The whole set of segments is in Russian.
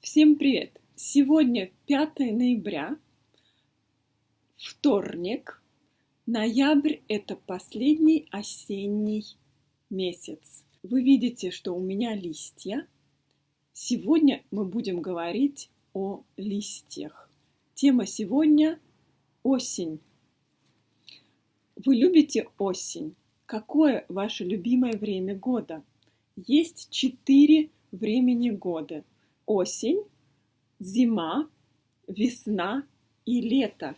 Всем привет! Сегодня 5 ноября, вторник. Ноябрь – это последний осенний месяц. Вы видите, что у меня листья. Сегодня мы будем говорить о листьях. Тема сегодня – осень. Вы любите осень? Какое ваше любимое время года? Есть четыре времени года – осень, зима, весна и лето.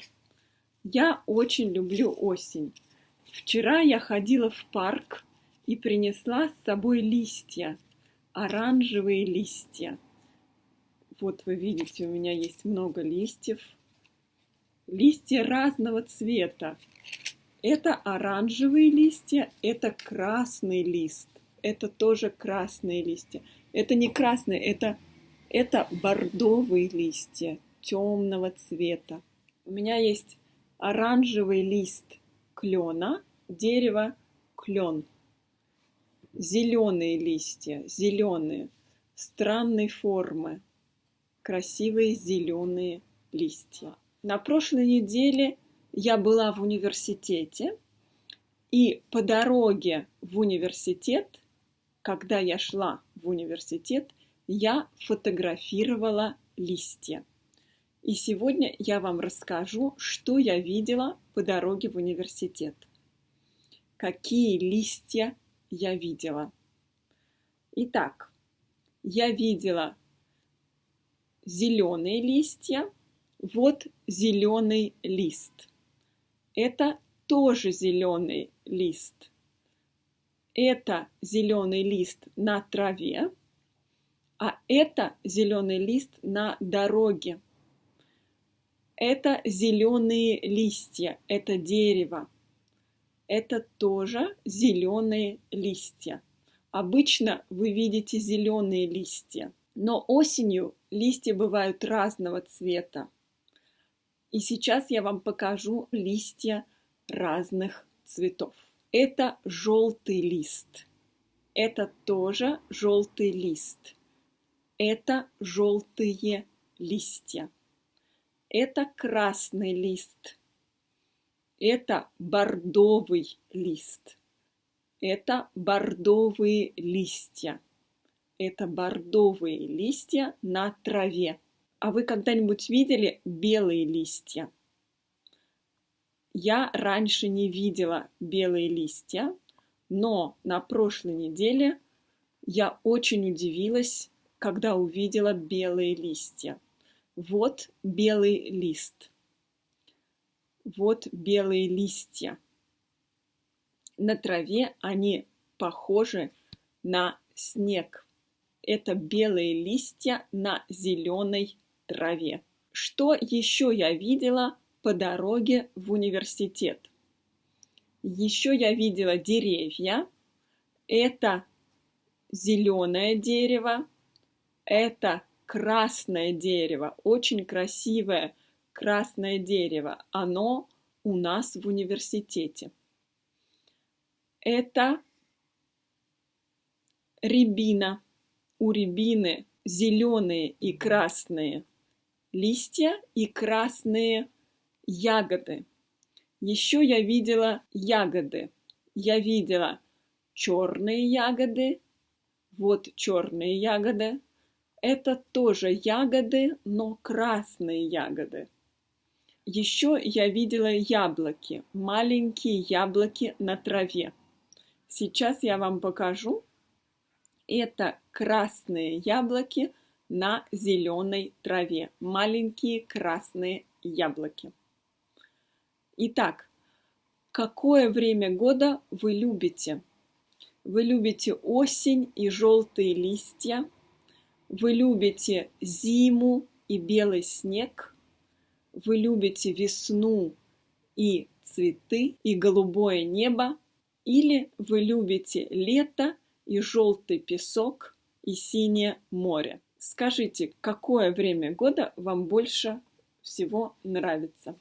Я очень люблю осень. Вчера я ходила в парк и принесла с собой листья, оранжевые листья. Вот вы видите, у меня есть много листьев. Листья разного цвета. Это оранжевые листья, это красный лист. Это тоже красные листья. Это не красные, это это бордовые листья темного цвета. У меня есть оранжевый лист клена, дерево клен. Зеленые листья, зеленые, странной формы, красивые зеленые листья. На прошлой неделе я была в университете, и по дороге в университет, когда я шла в университет, я фотографировала листья. И сегодня я вам расскажу, что я видела по дороге в университет. Какие листья я видела. Итак, я видела зеленые листья. Вот зеленый лист. Это тоже зеленый лист. Это зеленый лист на траве а это зеленый лист на дороге. Это зеленые листья, это дерево. Это тоже зеленые листья. Обычно вы видите зеленые листья, но осенью листья бывают разного цвета. И сейчас я вам покажу листья разных цветов. Это желтый лист. Это тоже желтый лист. Это желтые листья. Это красный лист. Это бордовый лист. Это бордовые листья. Это бордовые листья на траве. А вы когда-нибудь видели белые листья? Я раньше не видела белые листья, но на прошлой неделе я очень удивилась когда увидела белые листья. Вот белый лист. Вот белые листья. На траве они похожи на снег. Это белые листья на зеленой траве. Что еще я видела по дороге в университет? Еще я видела деревья. Это зеленое дерево, это красное дерево, очень красивое красное дерево. Оно у нас в университете. Это рябина. У рябины зеленые и красные листья и красные ягоды. Еще я видела ягоды. Я видела черные ягоды. Вот черные ягоды. Это тоже ягоды, но красные ягоды. Еще я видела яблоки, маленькие яблоки на траве. Сейчас я вам покажу. Это красные яблоки на зеленой траве. Маленькие красные яблоки. Итак, какое время года вы любите? Вы любите осень и желтые листья – вы любите зиму и белый снег. Вы любите весну и цветы, и голубое небо. Или вы любите лето и желтый песок и синее море. Скажите, какое время года вам больше всего нравится?